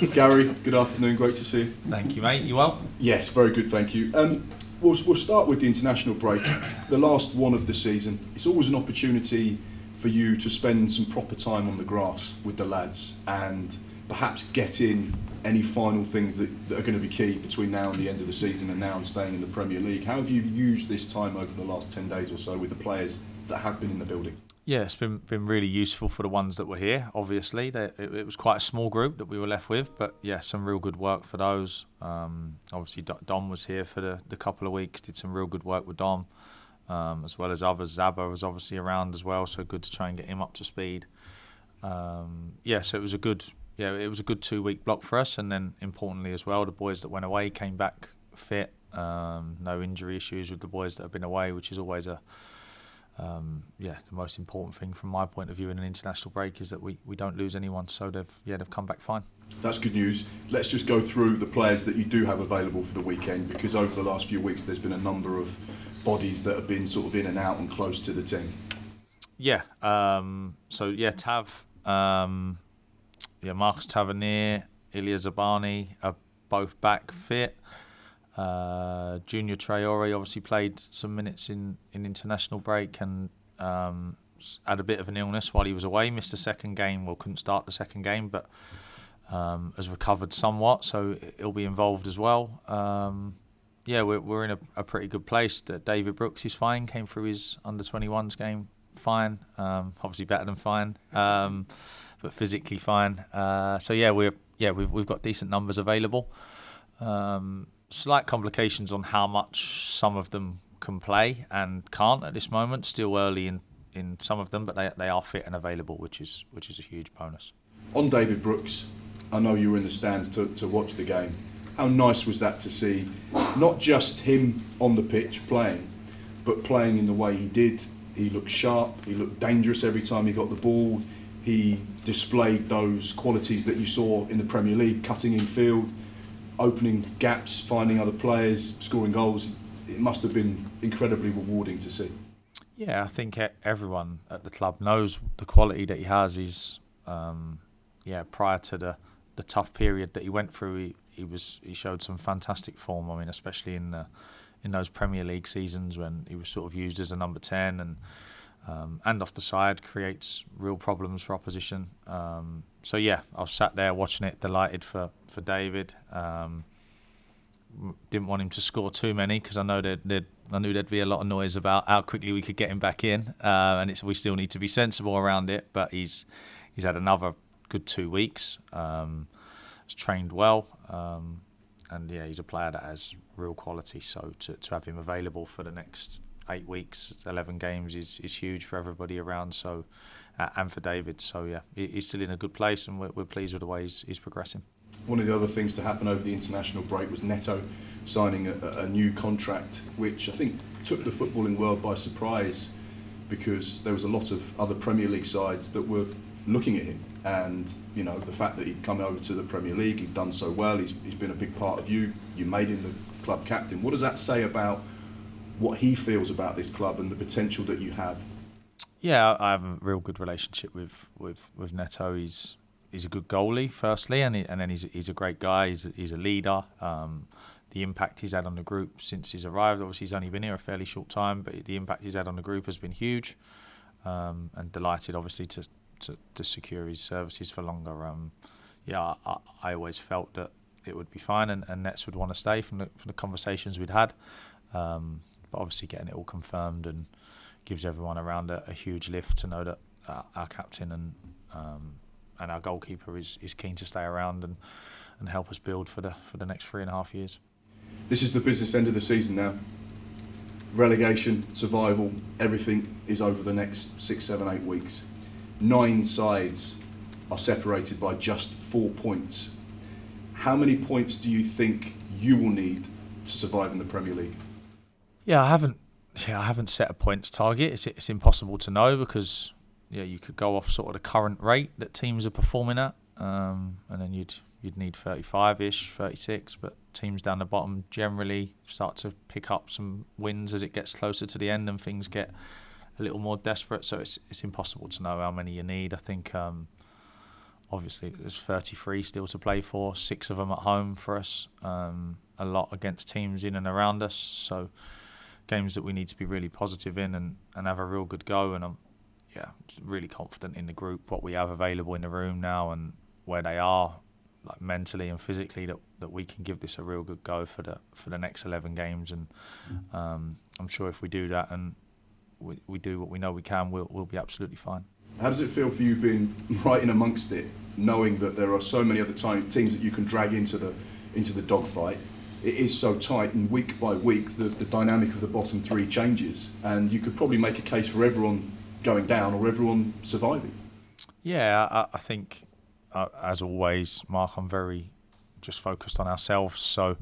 Gary, good afternoon. Great to see you. Thank you, mate. You well? Yes, very good, thank you. Um, we'll, we'll start with the international break, the last one of the season. It's always an opportunity for you to spend some proper time on the grass with the lads and perhaps get in any final things that, that are going to be key between now and the end of the season and now and staying in the Premier League. How have you used this time over the last 10 days or so with the players that have been in the building? Yeah, it's been been really useful for the ones that were here. Obviously, they, it, it, was quite a small group that we were left with, but yeah, some real good work for those. Um, obviously, Dom was here for the, the couple of weeks, did some real good work with Dom, um, as well as others. Zaba was obviously around as well, so good to try and get him up to speed. Um, yeah, so it was a good yeah it was a good two week block for us, and then importantly as well, the boys that went away came back fit. Um, no injury issues with the boys that have been away, which is always a um, yeah, the most important thing from my point of view in an international break is that we, we don't lose anyone. So they've yeah they've come back fine. That's good news. Let's just go through the players that you do have available for the weekend because over the last few weeks there's been a number of bodies that have been sort of in and out and close to the team. Yeah. Um, so yeah, Tav, um, yeah, Marcus Tavernier, Ilya Zabarnyi are both back fit. Uh, Junior Traore obviously played some minutes in, in international break and um, had a bit of an illness while he was away. Missed the second game, well, couldn't start the second game, but um, has recovered somewhat, so he'll be involved as well. Um, yeah, we're, we're in a, a, pretty good place. David Brooks is fine, came through his under 21s game fine, um, obviously better than fine, um, but physically fine. Uh, so yeah, we're yeah we've we've got decent numbers available. Um, slight complications on how much some of them can play and can't at this moment. Still early in, in some of them, but they, they are fit and available, which is which is a huge bonus. On David Brooks, I know you were in the stands to, to watch the game. How nice was that to see not just him on the pitch playing, but playing in the way he did. He looked sharp, he looked dangerous every time he got the ball. He displayed those qualities that you saw in the Premier League, cutting in field, opening gaps, finding other players, scoring goals. It must have been incredibly rewarding to see. Yeah, I think everyone at the club knows the quality that he has. He's, um, yeah, prior to the, the tough period that he went through, he, he was he showed some fantastic form. I mean, especially in the, in those Premier League seasons when he was sort of used as a number ten and um, and off the side creates real problems for opposition. Um, so yeah, I was sat there watching it, delighted for for David. Um, didn't want him to score too many because I know that I knew there'd be a lot of noise about how quickly we could get him back in, uh, and it's we still need to be sensible around it. But he's he's had another good two weeks. Um, he's trained well, um, and yeah, he's a player that has real quality. So to to have him available for the next eight weeks, eleven games is is huge for everybody around. So uh, and for David. So yeah, he's still in a good place, and we're, we're pleased with the way he's, he's, progressing. One of the other things to happen over the international break was Neto signing a, a new contract, which I think took the footballing world by surprise because there was a lot of other Premier League sides that were looking at him. And you know the fact that he'd come over to the Premier League, he'd done so well. He's, he's been a big part of you. You made him the club captain. What does that say about what he feels about this club and the potential that you have yeah, I have a real good relationship with with with Neto. He's he's a good goalie, firstly, and he, and then he's he's a great guy. He's a, he's a leader. Um, the impact he's had on the group since he's arrived. Obviously, he's only been here a fairly short time, but the impact he's had on the group has been huge. Um, and delighted, obviously, to, to, to secure his services for longer. Um, yeah, I, I, always felt that it would be fine, and, and Nets would want to stay from the from the conversations we'd had. Um, but obviously, getting it all confirmed and gives everyone around a, a huge lift to know that uh, our captain and um, and our goalkeeper is, is keen to stay around and, and help us build for the for the next three and a half years. This is the business end of the season now. Relegation, survival, everything is over the next six, seven, eight weeks. Nine sides are separated by just four points. How many points do you think you will need to survive in the Premier League? Yeah, I haven't yeah, I haven't set a points target. It's it's impossible to know because yeah, you could go off sort of the current rate that teams are performing at, um, and then you'd you'd need 35ish, 36. But teams down the bottom generally start to pick up some wins as it gets closer to the end and things get a little more desperate. So it's it's impossible to know how many you need. I think um, obviously there's 33 still to play for, six of them at home for us, um, a lot against teams in and around us. So games that we need to be really positive in and, and have a real good go. And I'm yeah really confident in the group, what we have available in the room now, and where they are, like mentally and physically, that, that we can give this a real good go for the for the next 11 games. And um, I'm sure if we do that and we, we do what we know we can, we'll, we'll be absolutely fine. How does it feel for you being right in amongst it, knowing that there are so many other time, teams that you can drag into the into the dogfight? It is so tight, and week by week, the, the dynamic of the bottom three changes, and you could probably make a case for everyone going down or everyone surviving. Yeah, I, I think, uh, as always, Mark, I'm very just focused on ourselves. So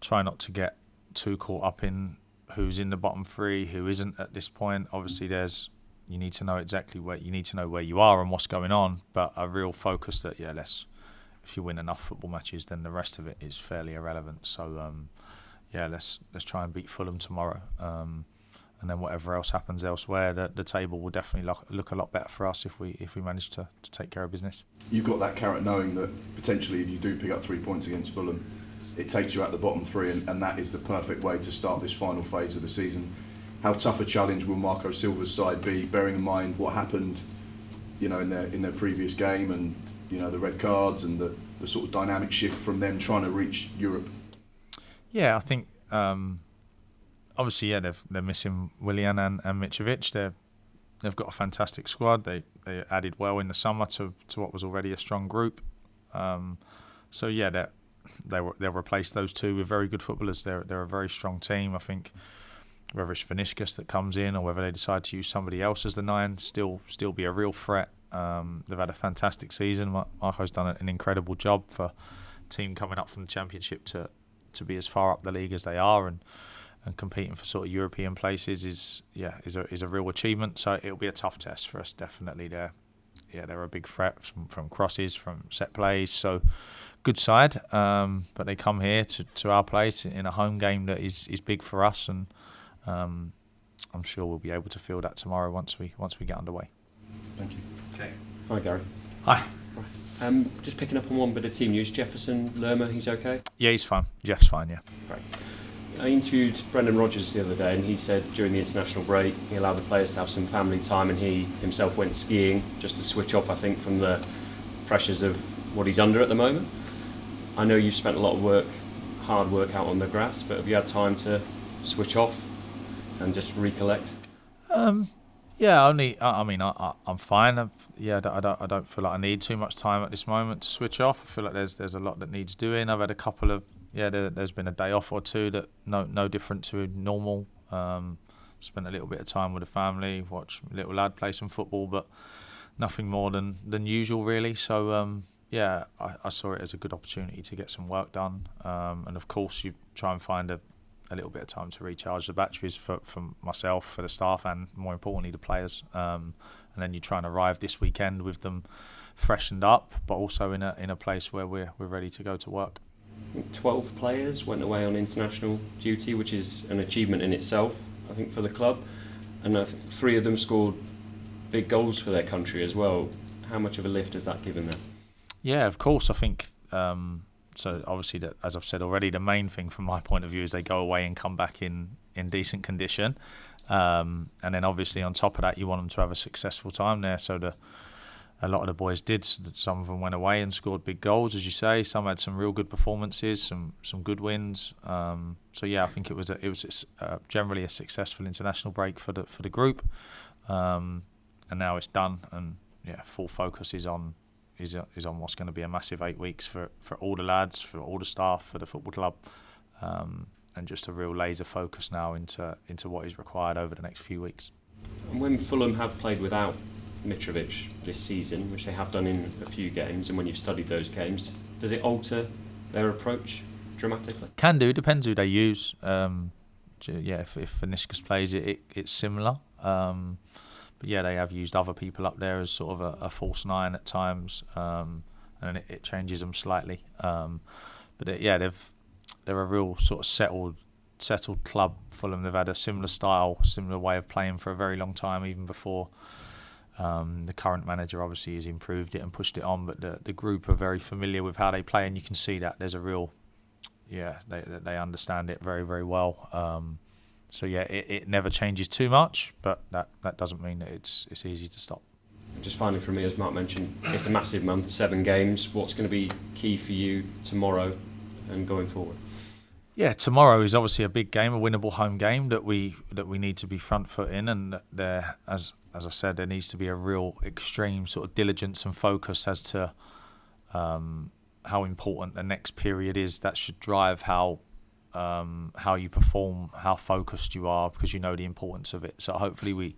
try not to get too caught up in who's in the bottom three, who isn't at this point. Obviously, there's you need to know exactly where you need to know where you are and what's going on. But a real focus that yeah, let's if you win enough football matches, then the rest of it is fairly irrelevant. So um, yeah, let's let's try and beat Fulham tomorrow. Um, and then whatever else happens elsewhere, the, the table will definitely look, look a lot better for us if we if we manage to, to take care of business. You've got that carrot knowing that potentially if you do pick up three points against Fulham, it takes you out the bottom three, and, and that is the perfect way to start this final phase of the season. How tough a challenge will Marco Silva's side be, bearing in mind what happened, you know, in their in their previous game, and you know the red cards and the, the sort of dynamic shift from them trying to reach Europe. Yeah, I think um, obviously yeah they've, they're missing Willian and, and Mitrovic. They're they've got a fantastic squad. They they added well in the summer to, to what was already a strong group. Um, so yeah, they they they'll replace those two with very good footballers. They're they're a very strong team. I think whether it's Vinicius that comes in or whether they decide to use somebody else as the nine, still still be a real threat. Um, they've had a fantastic season. Marco's done an incredible job for team coming up from the championship to to be as far up the league as they are and and competing for sort of European places is yeah is a is a real achievement. So it'll be a tough test for us definitely. There, yeah, they're a big threat from, from crosses, from set plays. So good side, um, but they come here to, to our place in a home game that is, is big for us and um, I'm sure we'll be able to feel that tomorrow once we once we get underway. Thank you. Okay. Hi, Gary. Hi. Right. Um, just picking up on one bit of team news. Jefferson Lerma, he's okay. Yeah, he's fine. Jeff's fine. Yeah. Great. I interviewed Brendan Rodgers the other day, and he said during the international break he allowed the players to have some family time, and he himself went skiing just to switch off. I think from the pressures of what he's under at the moment. I know you've spent a lot of work, hard work out on the grass, but have you had time to switch off and just recollect? Um, yeah, only. I, mean, I, I, I'm fine. I've, yeah, I don't, I don't feel like I need too much time at this moment to switch off. I feel like there's there's a lot that needs doing. I've had a couple of yeah. There, has been a day off or two that no no different to normal. Um, spent a little bit of time with the family, watch little lad play some football, but nothing more than than usual really. So um, yeah, I, I, saw it as a good opportunity to get some work done. Um, and of course, you try and find a, a little bit of time to recharge the batteries for, for myself, for the staff, and more importantly, the players. Um, and then you try and arrive this weekend with them freshened up, but also in a in a place where we're we're ready to go to work. Twelve players went away on international duty, which is an achievement in itself, I think, for the club, and I think three of them scored big goals for their country as well. How much of a lift has that given them? Yeah, of course. I think um, so obviously, that, as I've said already, the main thing from my point of view is they go away and come back in in decent condition, um, and then obviously on top of that, you want them to have a successful time there. So the a lot of the boys did. Some of them went away and scored big goals, as you say. Some had some real good performances, some some good wins. Um, so yeah, I think it was a, it was a, generally a successful international break for the for the group, um, and now it's done. And yeah, full focus is on is is on what's going to be a massive eight weeks for, for all the lads, for all the staff, for the football club, um, and just a real laser focus now into into what is required over the next few weeks. And when Fulham have played without Mitrovic this season, which they have done in a few games, and when you've studied those games, does it alter their approach dramatically? Can do. Depends who they use. Um, yeah, if if Vinicius plays it, it it's similar. Um, but yeah, they have used other people up there as sort of a, a false nine at times, um, and it, it, changes them slightly. Um, but it, yeah, they've they're a real sort of settled settled club. Fulham they've had a similar style, similar way of playing for a very long time, even before Um, the current manager obviously has improved it and pushed it on, but the the group are very familiar with how they play, and you can see that there's a real, yeah, they they understand it very very well. Um, so yeah, it, it never changes too much, but that, that doesn't mean that it's it's easy to stop. Just finally for me, as Mark mentioned, it's a massive month, seven games. What's going to be key for you tomorrow and going forward? Yeah, tomorrow is obviously a big game, a winnable home game that we that we need to be front foot in, and there, as as I said, there needs to be a real extreme sort of diligence and focus as to um, how important the next period is. That should drive how um, how you perform, how focused you are, because you know the importance of it. So hopefully we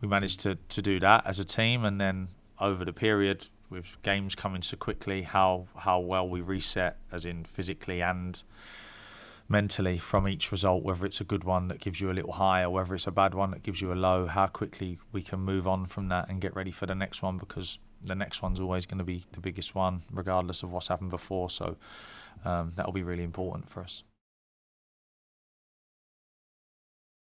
we manage to to do that as a team, and then over the period with games coming so quickly, how how well we reset, as in physically and mentally from each result, whether it's a good one that gives you a little high or whether it's a bad one that gives you a low, how quickly we can move on from that and get ready for the next one because the next one's always going to be the biggest one, regardless of what's happened before. So um, that'll be really important for us.